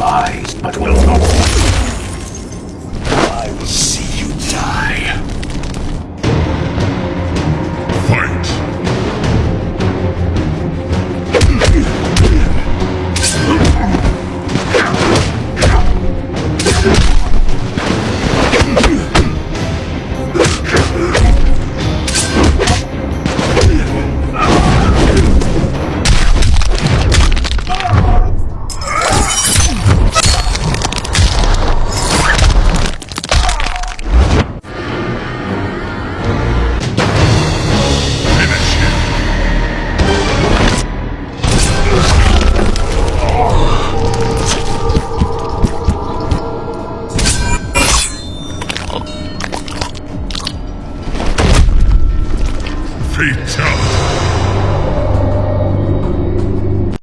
spies, but will not. I will see you die. Fight! you Fatality.